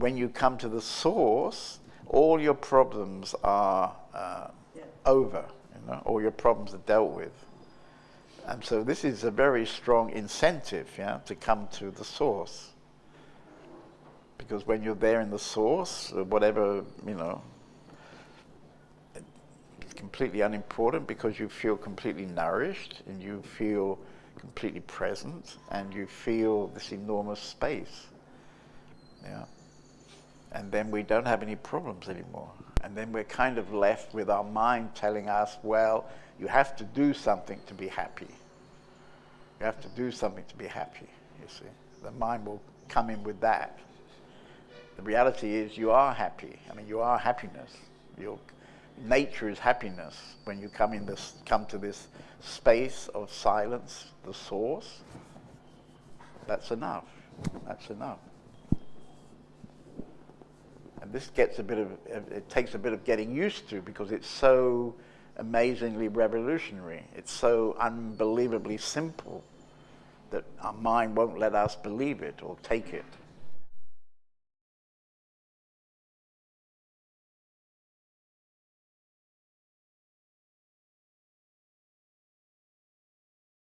when you come to the source, all your problems are uh, yeah. over. You know, all your problems are dealt with. And so this is a very strong incentive, yeah, to come to the source. Because when you're there in the source, whatever, you know, it's completely unimportant because you feel completely nourished and you feel completely present and you feel this enormous space. Yeah. And then we don't have any problems anymore. And then we're kind of left with our mind telling us, well, you have to do something to be happy. You have to do something to be happy, you see. The mind will come in with that. The reality is you are happy. I mean, you are happiness. Your nature is happiness. When you come in this, come to this space of silence, the source, that's enough. That's enough. This gets a bit of, it takes a bit of getting used to because it's so amazingly revolutionary. It's so unbelievably simple that our mind won't let us believe it or take it.